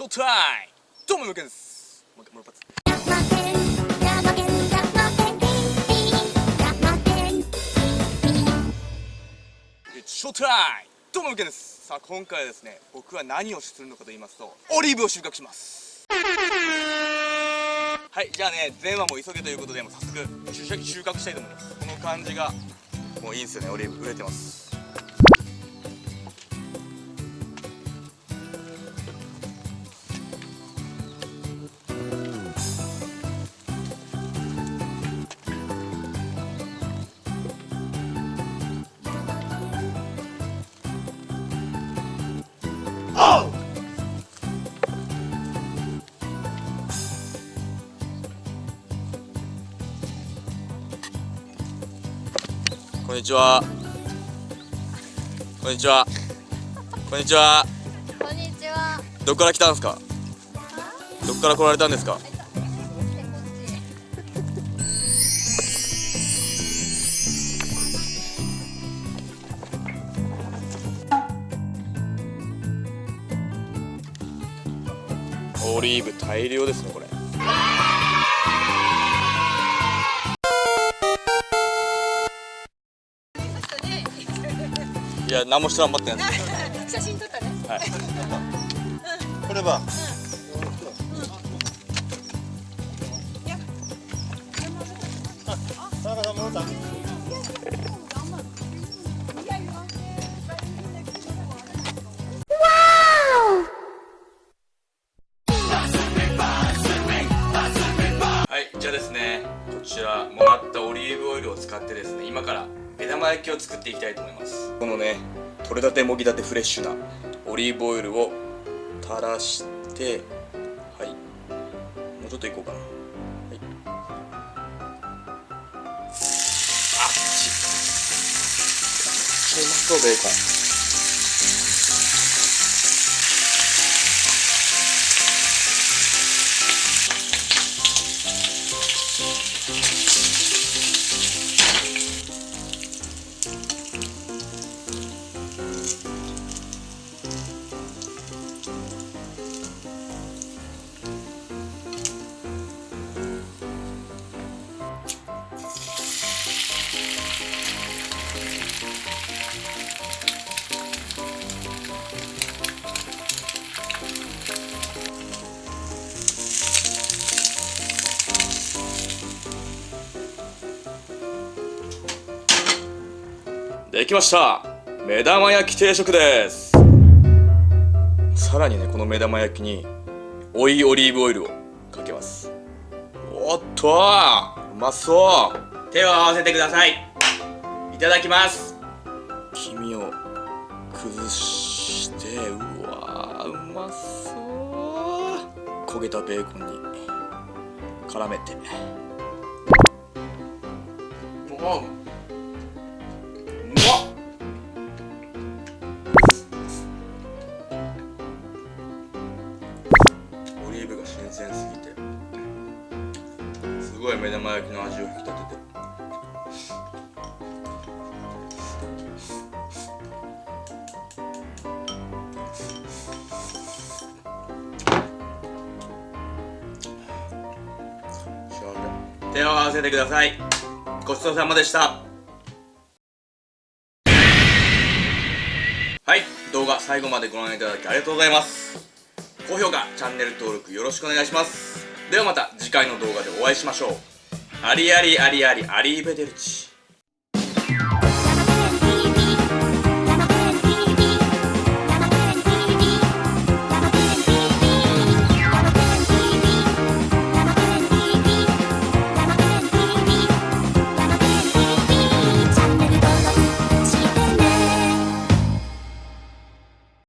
ショータイムどうもよけんです。もう一回もう一発。ショータイムどうもよけんです。さあ今回はですね僕は何をするのかと言いますとオリーブを収穫します。はいじゃあね前話も急げということでもう早速収穫したいと思います。この感じがもういいんですよねオリーブ。売れてます。こんにちは。こんにちは。こんにちは。こんにちは。どこから来たんですか？どこから来られたんですか？オリーブ大量ですねこれ。いや何もして頑張ってない写真撮ったね。はい。これは、はいじゃあですねこちらもらったオリーブオイルを使ってですね今から目玉焼きを作っていきたいと思います。このね取れたてもぎたてフレッシュなオリーブオイルを垂らしてはい。もうちょっといこうかな。はい。あっちめっちゃうまそうベーコンできました。目玉焼き定食です。さらにねこの目玉焼きに追いオリーブオイルをかけます。おっとうまそう。手を合わせてください。いただきます。黄身を崩してうわうまそう。焦げたベーコンに絡めて。おうオリーブが新鮮すぎて。すごい目玉焼きの味を引き立てて手を合わせてください。ごちそうさまでした。はい。動画最後までご覧いただきありがとうございます。高評価チャンネル登録よろしくお願いします。ではまた次回の動画でお会いしましょう。ありありありありアリーベデルチ